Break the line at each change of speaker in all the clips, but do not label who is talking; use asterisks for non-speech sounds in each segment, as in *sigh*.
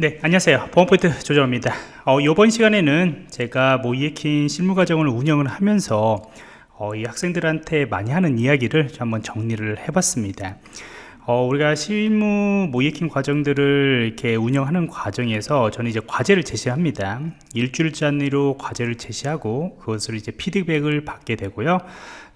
네 안녕하세요. 보안포인트 조정입니다. 어, 이번 시간에는 제가 모이에킨 실무과정을 운영을 하면서 어, 이 학생들한테 많이 하는 이야기를 한번 정리를 해봤습니다. 어, 우리가 실무 모이에킨 과정들을 이렇게 운영하는 과정에서 저는 이제 과제를 제시합니다. 일주일 단위로 과제를 제시하고 그것을 이제 피드백을 받게 되고요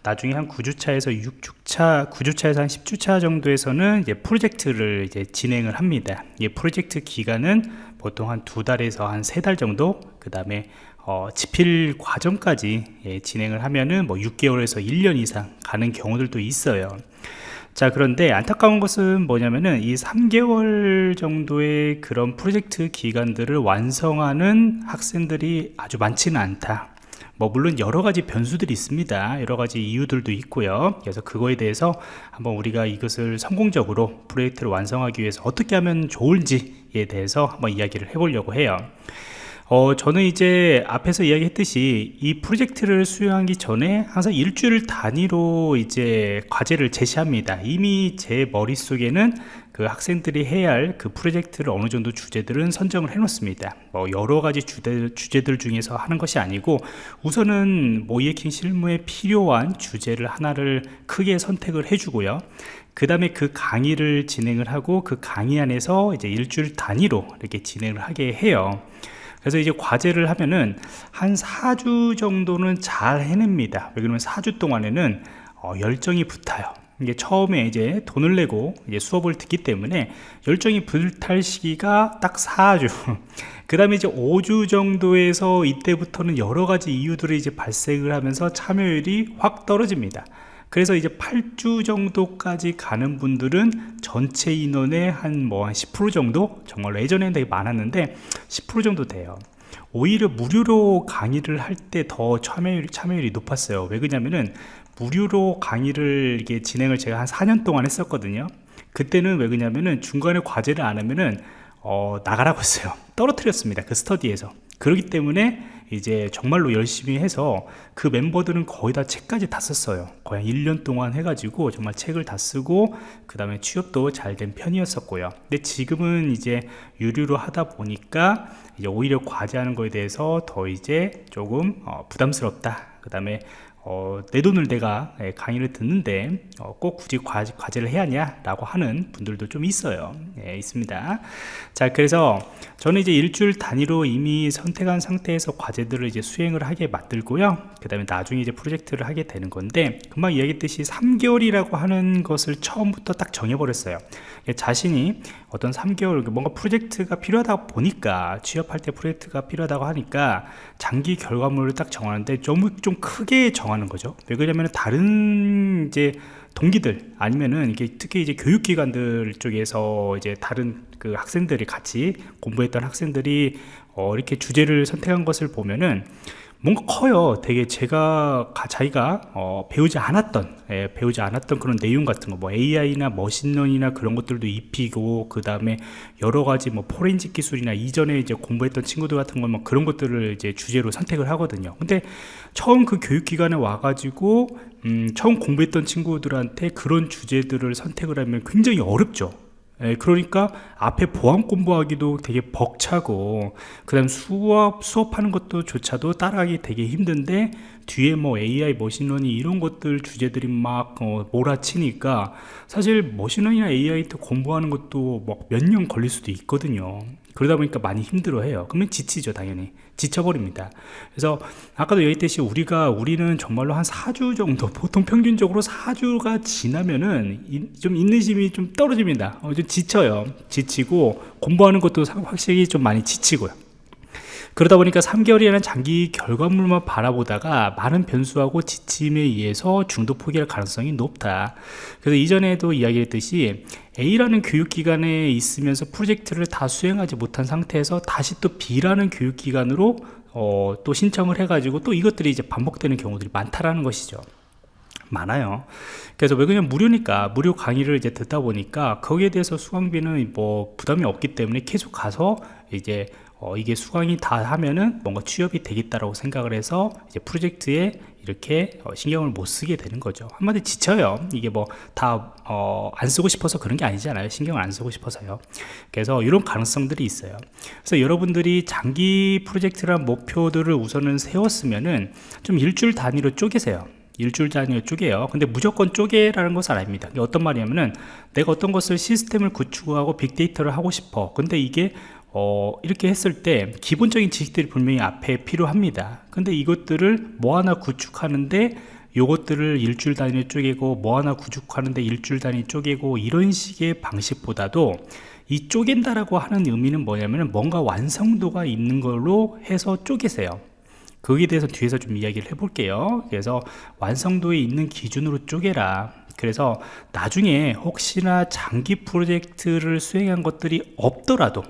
나중에 한 9주차에서 6주차, 9주차에서 한 10주차 정도에서는 이제 프로젝트를 이제 진행을 합니다. 이 프로젝트 기간은 보통 한 두 달에서 한 세 달 정도, 그 다음에 어, 집필 과정까지 예, 진행을 하면은 뭐 6개월에서 1년 이상 가는 경우들도 있어요. 자 그런데 안타까운 것은 뭐냐면은 이 3개월 정도의 그런 프로젝트 기간들을 완성하는 학생들이 아주 많지는 않다 뭐 물론 여러 가지 변수들이 있습니다. 여러 가지 이유들도 있고요. 그래서 그거에 대해서 한번 우리가 이것을 성공적으로 프로젝트를 완성하기 위해서 어떻게 하면 좋을지에 대해서 한번 이야기를 해보려고 해요 어, 저는 이제 앞에서 이야기했듯이 이 프로젝트를 수행하기 전에 항상 일주일 단위로 이제 과제를 제시합니다. 이미 제 머릿속에는 그 학생들이 해야 할 그 프로젝트를 어느 정도 주제들은 선정을 해 놓습니다. 뭐 여러 가지 주제, 주제들 중에서 하는 것이 아니고 우선은 모이에킹 실무에 필요한 주제를 하나를 크게 선택을 해주고요. 그 다음에 그 강의를 진행을 하고 그 강의 안에서 이제 일주일 단위로 이렇게 진행을 하게 해요. 그래서 이제 과제를 하면은 한 4주 정도는 잘 해냅니다. 왜 그러면 4주 동안에는 어, 열정이 붙어요. 이게 처음에 이제 돈을 내고 이제 수업을 듣기 때문에 열정이 불탈 시기가 딱 4주. *laughs* 그 다음에 이제 5주 정도에서 이때부터는 여러 가지 이유들이 이제 발생을 하면서 참여율이 확 떨어집니다 그래서 이제 8주 정도까지 가는 분들은 전체 인원의 한 뭐 한 10% 정도? 정말 예전에는 되게 많았는데 10% 정도 돼요. 오히려 무료로 강의를 할 때 더 참여율, 참여율이 높았어요. 왜 그러냐면은 무료로 강의를 이게 진행을 제가 한 4년 동안 했었거든요. 그때는 왜 그러냐면은 중간에 과제를 안 하면은 어, 나가라고 했어요. 떨어뜨렸습니다 그 스터디에서. 그렇기 때문에 이제 정말로 열심히 해서 그 멤버들은 거의 다 책까지 다 썼어요. 거의 1년 동안 해가지고 정말 책을 다 쓰고 그 다음에 취업도 잘 된 편이었었고요. 근데 지금은 이제 유료로 하다 보니까 이제 오히려 과제하는 거에 대해서 더 이제 조금 어, 부담스럽다. 그 다음에 어, 내 돈을 내가 예, 강의를 듣는데 어, 꼭 굳이 과제, 를 해야 하냐 라고 하는 분들도 좀 있어요. 예, 있습니다. 자 그래서 저는 이제 일주일 단위로 이미 선택한 상태에서 과제들을 이제 수행을 하게 만들고요. 그 다음에 나중에 이제 프로젝트를 하게 되는 건데 금방 이야기했듯이 3개월이라고 하는 것을 처음부터 딱 정해버렸어요. 예, 자신이 어떤 3개월 뭔가 프로젝트가 필요하다 보니까 취업할 때 프로젝트가 필요하다고 하니까 장기 결과물을 딱 정하는데 좀, 좀 크게 정하는 거죠. 왜 그러냐면 다른 이제 동기들 아니면은 이게 특히 이제 교육기관들 쪽에서 이제 다른 그 학생들이 같이 공부했던 학생들이 어 이렇게 주제를 선택한 것을 보면은 뭔가 커요. 되게 제가 자기가 어, 배우지 않았던 예, 배우지 않았던 그런 내용 같은 거 뭐 AI나 머신러닝이나 그런 것들도 입히고 그 다음에 여러 가지 뭐 포렌식 기술이나 이전에 이제 공부했던 친구들 같은 거 뭐 그런 것들을 이제 주제로 선택을 하거든요. 근데 처음 그 교육기관에 와가지고 음, 처음 공부했던 친구들한테 그런 주제들을 선택을 하면 굉장히 어렵죠 예, 그러니까 앞에 보안 공부하기도 되게 벅차고 그 다음 수업 수업하는 것도 조차도 따라하기 되게 힘든데 뒤에 뭐 AI machine learning 이런 것들 주제들이 막 어, 몰아치니까 사실 머신러닝이나 AI 공부하는 것도 뭐몇년 걸릴 수도 있거든요. 그러다 보니까 많이 힘들어해요. 그러면 지치죠 당연히. 지쳐버립니다. 그래서 아까도 얘기했듯이 우리가 우리는 정말로 한 4주 정도 *laughs* 보통 평균적으로 4주가 지나면은 좀 인내심이 좀 떨어집니다. 어, 좀 지쳐요. 지치고 공부하는 것도 확실히 좀 많이 지치고요 그러다 보니까 3개월이라는 장기 결과물만 바라보다가 많은 변수하고 지침에 의해서 중도 포기할 가능성이 높다. 그래서 이전에도 이야기했듯이 A라는 교육기관에 있으면서 프로젝트를 다 수행하지 못한 상태에서 다시 또 B라는 교육기관으로 어, 또 신청을 해가지고 또 이것들이 이제 반복되는 경우들이 많다라는 것이죠. 많아요. 그래서 왜 그냥 무료니까 무료 강의를 이제 듣다 보니까 거기에 대해서 수강비는 뭐 부담이 없기 때문에 계속 가서 이제 어, 이게 수강이 다 하면은 뭔가 취업이 되겠다라고 생각을 해서 이제 프로젝트에 이렇게 어, 신경을 못 쓰게 되는 거죠. 한마디 지쳐요. 이게 뭐다 어, 안 쓰고 싶어서 그런 게 아니잖아요? 신경을 안 쓰고 싶어서요. 그래서 이런 가능성들이 있어요. 그래서 여러분들이 장기 프로젝트란 목표들을 우선은 세웠으면은 좀 일주일 단위로 쪼개세요. 일주일 단위로 쪼개요. 근데 무조건 쪼개라는 것은 아닙니다. 어떤 말이냐면은 내가 어떤 것을 시스템을 구축하고 빅데이터를 하고 싶어. 근데 이게 어, 이렇게 했을 때 기본적인 지식들이 분명히 앞에 필요합니다. 근데 이것들을 뭐 하나 구축하는데 요것들을 일주일 단위로 쪼개고 뭐 하나 구축하는데 일주일 단위 쪼개고 이런 식의 방식보다도 이 쪼갠다라고 하는 의미는 뭐냐면 뭔가 완성도가 있는 걸로 해서 쪼개세요. 거기에 대해서 뒤에서 좀 이야기를 해볼게요. 그래서 완성도에 있는 기준으로 쪼개라. 그래서 나중에 혹시나 장기 프로젝트를 수행한 것들이 없더라도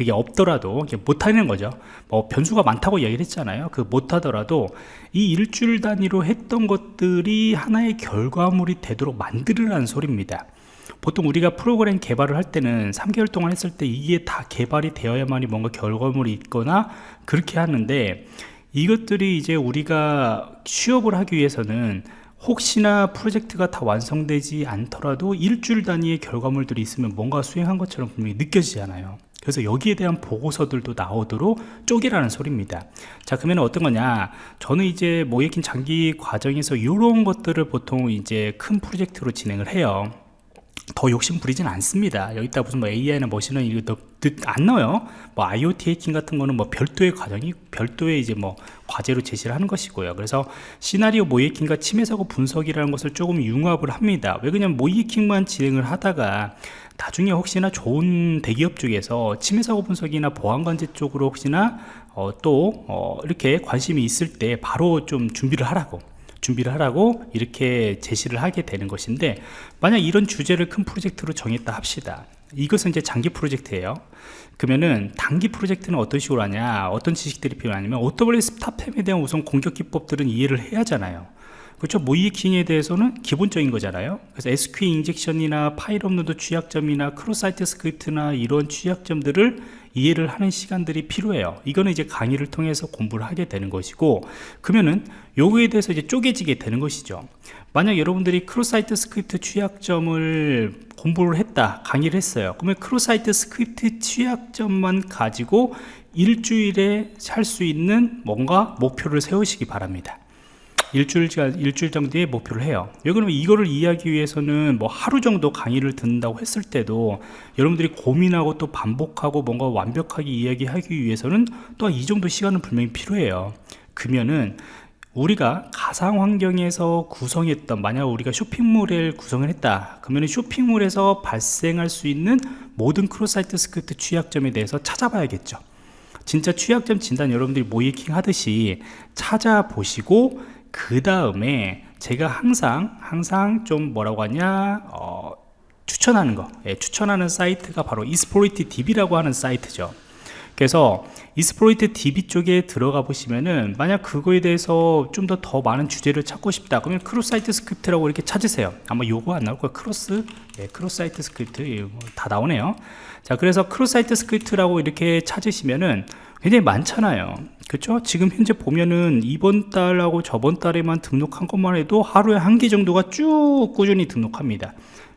그게 없더라도 못하는 거죠. 뭐 변수가 많다고 얘기를 했잖아요. 그 못하더라도 이 일주일 단위로 했던 것들이 하나의 결과물이 되도록 만들으라는 소리입니다. 보통 우리가 프로그램 개발을 할 때는 3개월 동안 했을 때 이게 다 개발이 되어야만이 뭔가 결과물이 있거나 그렇게 하는데 이것들이 이제 우리가 취업을 하기 위해서는 혹시나 프로젝트가 다 완성되지 않더라도 일주일 단위의 결과물들이 있으면 뭔가 수행한 것처럼 분명히 느껴지잖아요 그래서 여기에 대한 보고서들도 나오도록 쪼개라는 소리입니다. 자 그러면 어떤 거냐? 저는 이제 모예킨 장기 과정에서 이런 것들을 보통 이제 큰 프로젝트로 진행을 해요. 더 욕심 부리진 않습니다. 여기다 무슨 뭐 AI나 머신은 이거 안 넣어요. 뭐 IoT 해킹 같은 거는 뭐 별도의 과정이 별도의 이제 뭐 과제로 제시를 하는 것이고요. 그래서 시나리오 모이킹과 침해 사고 분석이라는 것을 조금 융합을 합니다. 왜 그냥 모이킹만 진행을 하다가 나중에 혹시나 좋은 대기업 쪽에서 침해 사고 분석이나 보안 관제 쪽으로 혹시나 어, 또 어, 이렇게 관심이 있을 때 바로 좀 준비를 하라고 준비를 하라고 이렇게 제시를 하게 되는 것인데 만약 이런 주제를 큰 프로젝트로 정했다 합시다 이것은 이제 장기 프로젝트예요. 그러면은 단기 프로젝트는 어떤 식으로 하냐 어떤 지식들이 필요하냐면 AWS 스타팸에 대한 우선 공격 기법들은 이해를 해야 하잖아요. 그렇죠? 모의해킹에 대해서는 기본적인 거잖아요. 그래서 SQL 인젝션이나 파일 업로드 취약점이나 cross-site script나 이런 취약점들을 이해를 하는 시간들이 필요해요. 이거는 이제 강의를 통해서 공부를 하게 되는 것이고 그러면은 요거에 대해서 이제 쪼개지게 되는 것이죠. 만약 여러분들이 cross-site script 취약점을 공부를 했다 강의를 했어요. 그러면 cross-site script 취약점만 가지고 일주일에 할 수 있는 뭔가 목표를 세우시기 바랍니다 일주일, 일주일 정도의 목표를 해요. 왜 그러면 이거를 이해하기 위해서는 뭐 하루 정도 강의를 듣는다고 했을 때도 여러분들이 고민하고 또 반복하고 뭔가 완벽하게 이해하기 위해서는 또 이 정도 시간은 분명히 필요해요. 그러면은 우리가 가상 환경에서 구성했던 만약 우리가 쇼핑몰을 구성을 했다. 그러면 쇼핑몰에서 발생할 수 있는 모든 cross-site script 취약점에 대해서 찾아봐야겠죠. 진짜 취약점 진단 여러분들이 모의해킹 하듯이 찾아보시고 그 다음에 제가 항상 항상 좀 뭐라고 하냐 어, 추천하는 거. 예, 추천하는 사이트가 바로 Exploit DB라고 하는 사이트죠. 그래서 Exploit DB 쪽에 들어가 보시면은 만약 그거에 대해서 좀 더 더 많은 주제를 찾고 싶다. 그러면 cross-site script라고 이렇게 찾으세요. 아마 요거 안 나올 거예요. cross? 예, cross-site script. 예, 뭐 다 나오네요. 자 그래서 cross-site script라고 이렇게 찾으시면은 굉장히 많잖아요. 그렇죠? 지금 현재 보면은 이번 달하고 저번 달에만 등록한 것만 해도 하루에 한 개 정도가 쭉 꾸준히 등록합니다.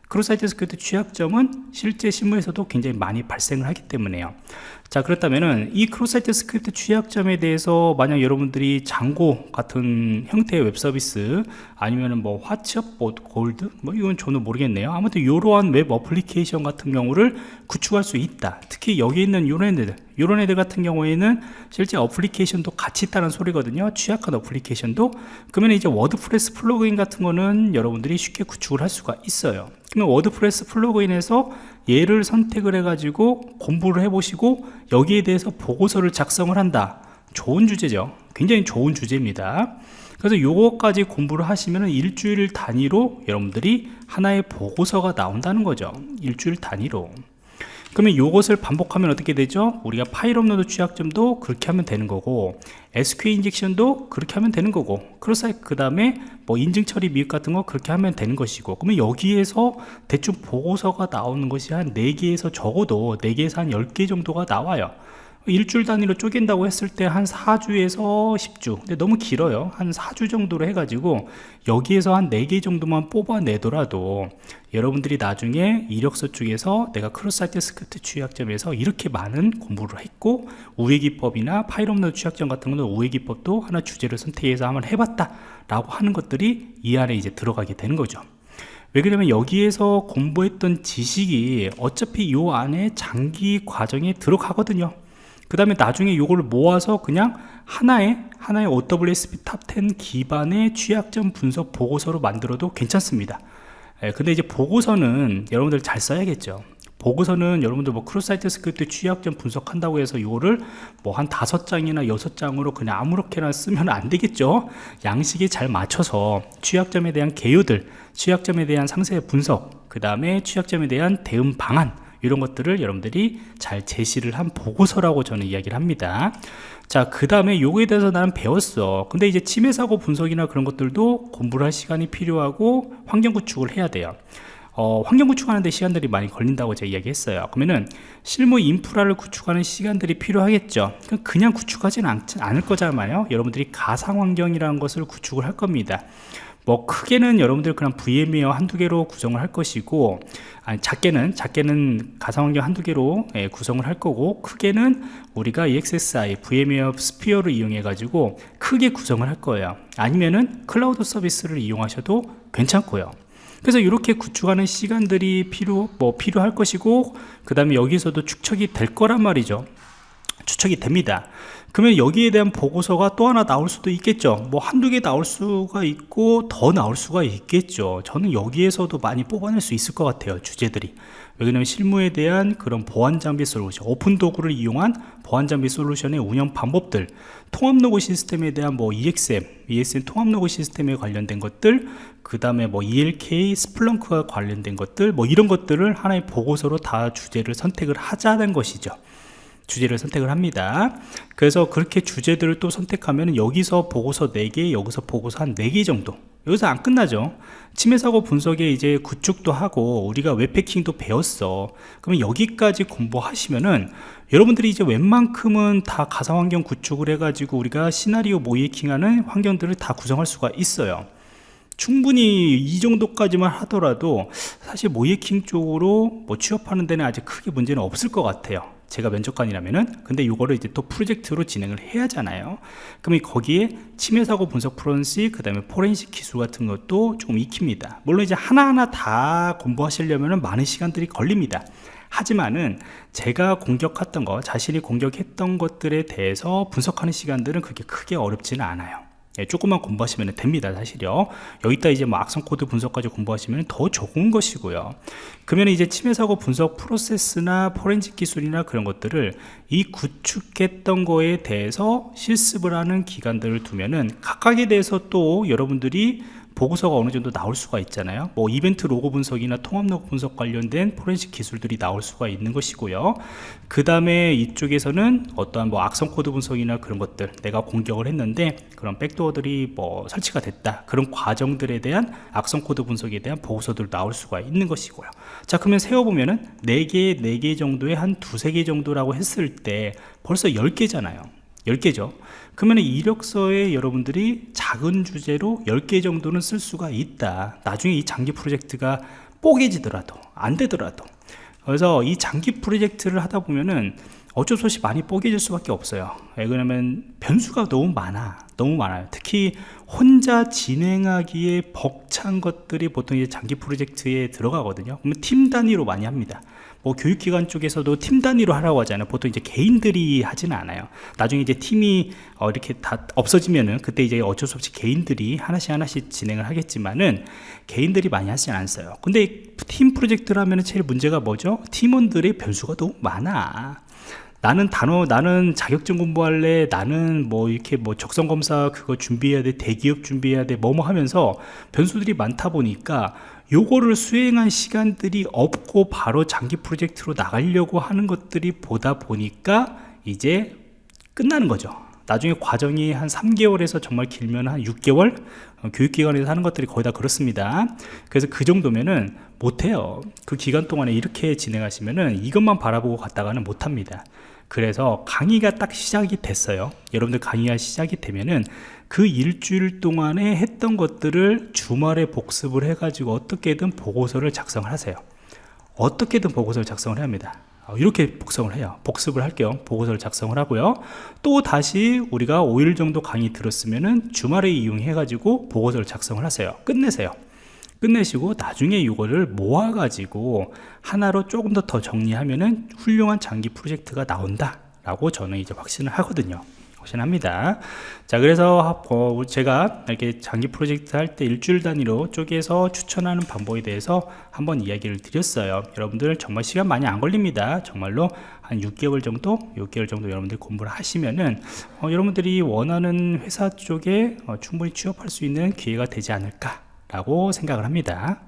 cross-site script 취약점은 실제 실무에서도 굉장히 많이 발생을 하기 때문에요. 자 그렇다면은 이 cross-site script 취약점에 대해서 만약 여러분들이 Django 같은 형태의 웹 서비스 아니면은 뭐 WhatsUp Gold 뭐 이건 저는 모르겠네요. 아무튼 이러한 웹 어플리케이션 같은 경우를 구축할 수 있다. 특히 여기 있는 이런 애들 이런 애들 같은 경우에는 실제 어플리케이션도 같이 있다는 소리거든요. 취약한 어플리케이션도. 그러면 이제 WordPress plugin 같은 거는 여러분들이 쉽게 구축을 할 수가 있어요. 그러면 WordPress plugin에서 얘를 선택을 해 가지고 공부를 해 보시고 여기에 대해서 보고서를 작성을 한다. 좋은 주제죠. 굉장히 좋은 주제입니다. 그래서 요거까지 공부를 하시면 일주일 단위로 여러분들이 하나의 보고서가 나온다는 거죠. 일주일 단위로 그러면 이것을 반복하면 어떻게 되죠? 우리가 파일 업로드 취약점도 그렇게 하면 되는 거고 SQL 인젝션도 그렇게 하면 되는 거고 cross-site 그 다음에 뭐 인증 처리 미흡 같은 거 그렇게 하면 되는 것이고 그러면 여기에서 대충 보고서가 나오는 것이 한 4개에서 적어도 4개에서 한 10개 정도가 나와요 일주일 단위로 쪼갠다고 했을 때 한 4주에서 10주. 근데 너무 길어요. 한 4주 정도로 해가지고 여기에서 한 4개 정도만 뽑아내더라도 여러분들이 나중에 이력서 쪽에서 내가 cross-site script 취약점에서 이렇게 많은 공부를 했고 우회기법이나 파일 업로드 취약점 같은 거는 우회기법도 하나 주제를 선택해서 한번 해봤다 라고 하는 것들이 이 안에 이제 들어가게 되는 거죠. 왜 그러냐면 여기에서 공부했던 지식이 어차피 이 안에 장기 과정에 들어가거든요 그 다음에 나중에 이걸 모아서 그냥 하나의 하나의 OWASP Top 10 기반의 취약점 분석 보고서로 만들어도 괜찮습니다. 예, 근데 이제 보고서는 여러분들 잘 써야겠죠. 보고서는 여러분들 뭐 cross-site script 취약점 분석한다고 해서 이거를 뭐 한 다섯 장이나 여섯 장으로 그냥 아무렇게나 쓰면 안 되겠죠? 양식에 잘 맞춰서 취약점에 대한 개요들 취약점에 대한 상세 분석 그 다음에 취약점에 대한 대응 방안 이런 것들을 여러분들이 잘 제시를 한 보고서라고 저는 이야기를 합니다. 자 그 다음에 요거에 대해서 나는 배웠어. 근데 이제 침해 사고 분석이나 그런 것들도 공부를 할 시간이 필요하고 환경 구축을 해야 돼요. 어, 환경 구축하는데 시간들이 많이 걸린다고 제가 이야기했어요. 그러면은 실무 인프라를 구축하는 시간들이 필요하겠죠. 그냥 구축하지는 않을 거잖아요. 여러분들이 가상 환경이라는 것을 구축을 할 겁니다 뭐 크게는 여러분들 그냥 VMware 한두 개로 구성을 할 것이고 아니 작게는 작게는 가상환경 한두 개로 예, 구성을 할 거고 크게는 우리가 ESXi VMware vSphere를 이용해 가지고 크게 구성을 할 거예요. 아니면은 클라우드 서비스를 이용하셔도 괜찮고요. 그래서 이렇게 구축하는 시간들이 필요 뭐 필요할 것이고 그 다음에 여기서도 축적이 될 거란 말이죠. 축적이 됩니다 그러면 여기에 대한 보고서가 또 하나 나올 수도 있겠죠. 뭐 한두 개 나올 수가 있고 더 나올 수가 있겠죠. 저는 여기에서도 많이 뽑아낼 수 있을 것 같아요 주제들이. 왜냐하면 실무에 대한 그런 보안 장비 솔루션 오픈 도구를 이용한 보안 장비 솔루션의 운영 방법들 통합 로그 시스템에 대한 뭐 EXM, ESM 통합 로그 시스템에 관련된 것들 그 다음에 뭐 ELK, 스플렁크와 관련된 것들 뭐 이런 것들을 하나의 보고서로 다 주제를 선택을 하자는 것이죠 주제를 선택을 합니다. 그래서 그렇게 주제들을 또 선택하면 여기서 보고서 4개 여기서 보고서 한 4개 정도. 여기서 안 끝나죠. 침해사고 분석에 이제 구축도 하고 우리가 웹패킹도 배웠어. 그러면 여기까지 공부하시면은 여러분들이 이제 웬만큼은 다 가상환경 구축을 해가지고 우리가 시나리오 모이킹하는 환경들을 다 구성할 수가 있어요. 충분히 이 정도까지만 하더라도 사실 모이킹 쪽으로 뭐 취업하는 데는 아직 크게 문제는 없을 것 같아요 제가 면접관이라면은 근데 이거를 이제 또 프로젝트로 진행을 해야 하잖아요. 그러면 거기에 침해사고 분석 프로렌식 그 다음에 포렌식 기술 같은 것도 조금 익힙니다. 물론 이제 하나하나 다 공부하시려면 많은 시간들이 걸립니다. 하지만은 제가 공격했던 거 자신이 공격했던 것들에 대해서 분석하는 시간들은 그렇게 크게 어렵지는 않아요 예, 조금만 공부하시면 됩니다 사실요. 여기다 이제 뭐 악성 코드 분석까지 공부하시면 더 좋은 것이고요. 그러면 이제 침해 사고 분석 프로세스나 포렌식 기술이나 그런 것들을 이 구축했던 거에 대해서 실습을 하는 기간들을 두면은 각각에 대해서 또 여러분들이 보고서가 어느 정도 나올 수가 있잖아요. 뭐 이벤트 로그 분석이나 통합 로그 분석 관련된 포렌식 기술들이 나올 수가 있는 것이고요. 그 다음에 이쪽에서는 어떠한 뭐 악성 코드 분석이나 그런 것들 내가 공격을 했는데 그런 backdoor들이 뭐 설치가 됐다. 그런 과정들에 대한 악성 코드 분석에 대한 보고서들 나올 수가 있는 것이고요. 자 그러면 세어보면은 4개 4개 정도에 한 두세 개 정도라고 했을 때 벌써 10개잖아요 10개죠. 그러면 이력서에 여러분들이 작은 주제로 10개 정도는 쓸 수가 있다. 나중에 이 장기 프로젝트가 뽀개지더라도 안 되더라도. 그래서 이 장기 프로젝트를 하다 보면은 어쩔 수 없이 많이 뽀개질 수밖에 없어요. 왜 그러냐면 변수가 너무 많아. 너무 많아요. 특히 혼자 진행하기에 벅찬 것들이 보통 이제 장기 프로젝트에 들어가거든요. 그러면 팀 단위로 많이 합니다 뭐 교육기관 쪽에서도 팀 단위로 하라고 하잖아요? 보통 이제 개인들이 하지는 않아요. 나중에 이제 팀이 어 이렇게 다 없어지면은 그때 이제 어쩔 수 없이 개인들이 하나씩 하나씩 진행을 하겠지만은 개인들이 많이 하지는 않어요. 근데 팀 프로젝트라면 제일 문제가 뭐죠? 팀원들의 변수가 너무 많아. 나는 단어 나는 자격증 공부할래. 나는 뭐 이렇게 뭐 적성 검사 그거 준비해야 돼. 대기업 준비해야 돼. 뭐뭐 하면서 변수들이 많다 보니까 요거를 수행한 시간들이 없고 바로 장기 프로젝트로 나가려고 하는 것들이 보다 보니까 이제 끝나는 거죠. 나중에 과정이 한 3개월에서 정말 길면 한 6개월? 어, 교육기관에서 하는 것들이 거의 다 그렇습니다. 그래서 그 정도면은 못해요. 그 기간 동안에 이렇게 진행하시면은 이것만 바라보고 갔다가는 못합니다. 그래서 강의가 딱 시작이 됐어요. 여러분들 강의가 시작이 되면은 그 일주일 동안에 했던 것들을 주말에 복습을 해 가지고 어떻게든 보고서를 작성을 하세요. 어떻게든 보고서를 작성을 합니다. 어, 이렇게 복습을 해요. 복습을 할 겸 보고서를 작성을 하고요. 또 다시 우리가 5일 정도 강의 들었으면 은 주말에 이용해 가지고 보고서를 작성을 하세요. 끝내세요 끝내시고 나중에 이거를 모아 가지고 하나로 조금 더 더 정리하면은 훌륭한 장기 프로젝트가 나온다 라고 저는 이제 확신을 하거든요. 확신합니다. 자 그래서 어, 제가 이렇게 장기 프로젝트 할 때 일주일 단위로 쪼개서 추천하는 방법에 대해서 한번 이야기를 드렸어요. 여러분들 정말 시간 많이 안 걸립니다. 정말로 한 6개월 정도 6개월 정도 여러분들 공부를 하시면은 어, 여러분들이 원하는 회사 쪽에 어, 충분히 취업할 수 있는 기회가 되지 않을까 라고 생각을 합니다